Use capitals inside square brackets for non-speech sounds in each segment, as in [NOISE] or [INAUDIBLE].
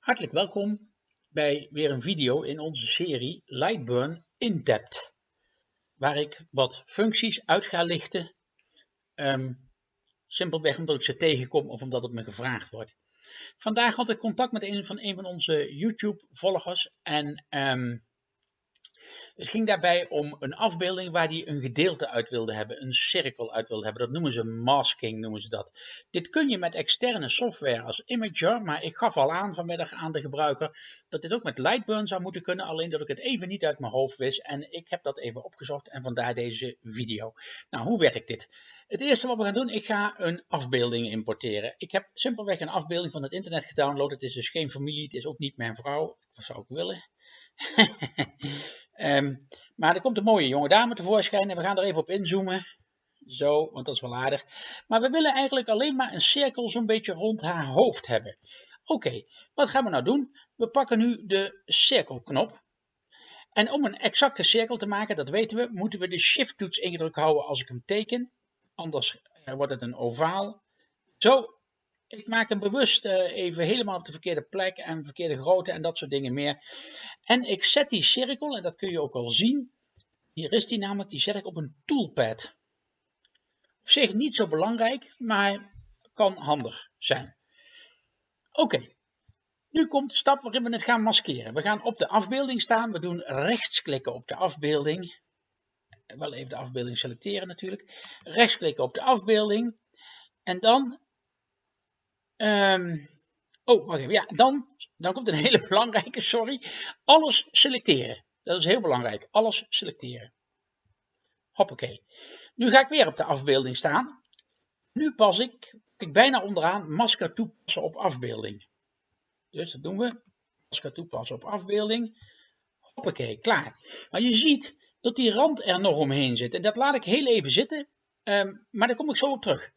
Hartelijk welkom bij weer een video in onze serie Lightburn in Depth, waar ik wat functies uit ga lichten, um, simpelweg omdat ik ze tegenkom of omdat het me gevraagd wordt. Vandaag had ik contact met een van, een van onze YouTube volgers en um, het ging daarbij om een afbeelding waar hij een gedeelte uit wilde hebben, een cirkel uit wilde hebben. Dat noemen ze masking, noemen ze dat. Dit kun je met externe software als Imager, maar ik gaf al aan vanmiddag aan de gebruiker dat dit ook met Lightburn zou moeten kunnen, alleen dat ik het even niet uit mijn hoofd wist en ik heb dat even opgezocht en vandaar deze video. Nou, hoe werkt dit? Het eerste wat we gaan doen, ik ga een afbeelding importeren. Ik heb simpelweg een afbeelding van het internet gedownload. Het is dus geen familie, het is ook niet mijn vrouw. Wat zou ik willen? Um, [LAUGHS] maar er komt een mooie jonge dame tevoorschijn en we gaan er even op inzoomen. Zo, want dat is wel aardig. Maar we willen eigenlijk alleen maar een cirkel zo'n beetje rond haar hoofd hebben. Oké, wat gaan we nou doen? We pakken nu de cirkelknop. En om een exacte cirkel te maken, dat weten we, moeten we de shift toets ingedrukt houden als ik hem teken. Anders eh, wordt het een ovaal. Zo, ik maak hem bewust uh, even helemaal op de verkeerde plek en verkeerde grootte en dat soort dingen meer. En ik zet die cirkel, en dat kun je ook al zien, hier is die namelijk, die zet ik op een toolpad. Op zich niet zo belangrijk, maar kan handig zijn. Oké, nu komt de stap waarin we het gaan maskeren. We gaan op de afbeelding staan, we doen rechtsklikken op de afbeelding. Wel even de afbeelding selecteren natuurlijk. Rechtsklikken op de afbeelding. En dan Um, oh, wacht. Ja, dan, dan komt een hele [LAUGHS] belangrijke, sorry. Alles selecteren. Dat is heel belangrijk. Alles selecteren. Hoppakee. Nu ga ik weer op de afbeelding staan. Nu pas ik, ik bijna onderaan, masker toepassen op afbeelding. Dus dat doen we. Masker toepassen op afbeelding. Hoppakee, klaar. Maar je ziet dat die rand er nog omheen zit. En dat laat ik heel even zitten. Um, maar daar kom ik zo op terug.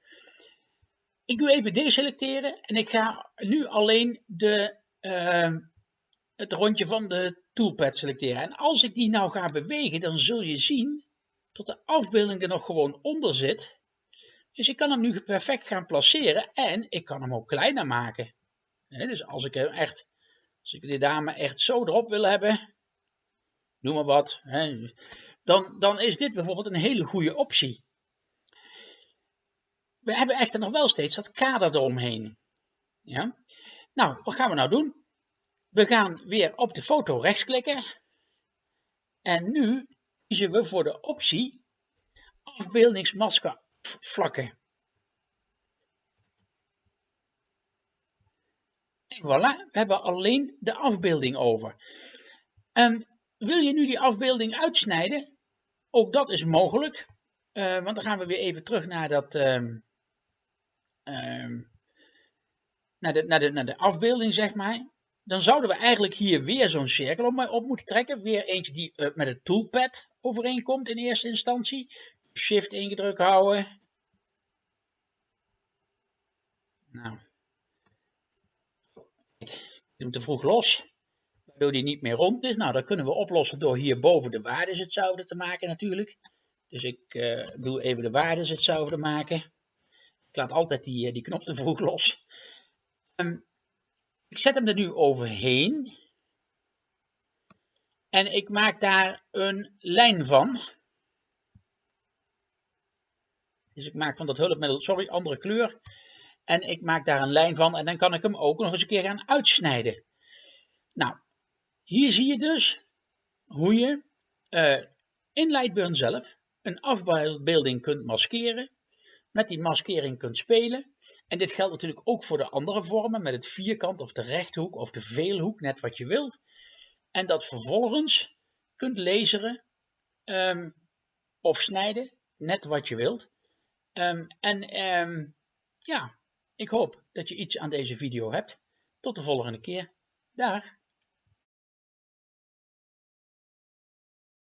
Ik doe even deselecteren en ik ga nu alleen de, uh, het rondje van de toolpad selecteren. En als ik die nou ga bewegen, dan zul je zien dat de afbeelding er nog gewoon onder zit. Dus ik kan hem nu perfect gaan placeren en ik kan hem ook kleiner maken. dus als ik hem echt, als ik die dame echt zo erop wil hebben, noem maar wat, dan, dan is dit bijvoorbeeld een hele goede optie we hebben echter nog wel steeds dat kader eromheen. Ja? Nou, wat gaan we nou doen? We gaan weer op de foto rechtsklikken. En nu kiezen we voor de optie afbeeldingsmasker vlakken. En voilà, we hebben alleen de afbeelding over. Um, wil je nu die afbeelding uitsnijden? Ook dat is mogelijk. Uh, want dan gaan we weer even terug naar dat, um, naar, de, naar, de, naar de afbeelding, zeg maar. Dan zouden we eigenlijk hier weer zo'n cirkel op, op, moeten trekken. Weer eentje die uh, met het toolpad overeenkomt in eerste instantie. Shift ingedrukt houden. Nou. Ik doe hem te vroeg los. Waardoor die niet meer rond is. Nou, dat kunnen we oplossen door hierboven de waardes hetzelfde te maken natuurlijk. Dus ik uh, doe even de waardes hetzelfde maken. Ik laat altijd die, eh, die knop te vroeg los. Um, ik zet hem er nu overheen. En ik maak daar een lijn van. Dus ik maak van dat hulpmiddel, sorry, andere kleur. En ik maak daar een lijn van en dan kan ik hem ook nog eens een keer gaan uitsnijden. Nou, hier zie je dus hoe je uh, in Lightburn zelf een afbeelding kunt maskeren met die maskering kunt spelen. En dit geldt natuurlijk ook voor de andere vormen met het vierkant of de rechthoek of de veelhoek, net wat je wilt. En dat vervolgens kunt laseren um, of snijden, net wat je wilt. Um, en um, ja, ik hoop dat je iets aan deze video hebt. Tot de volgende keer. Dag!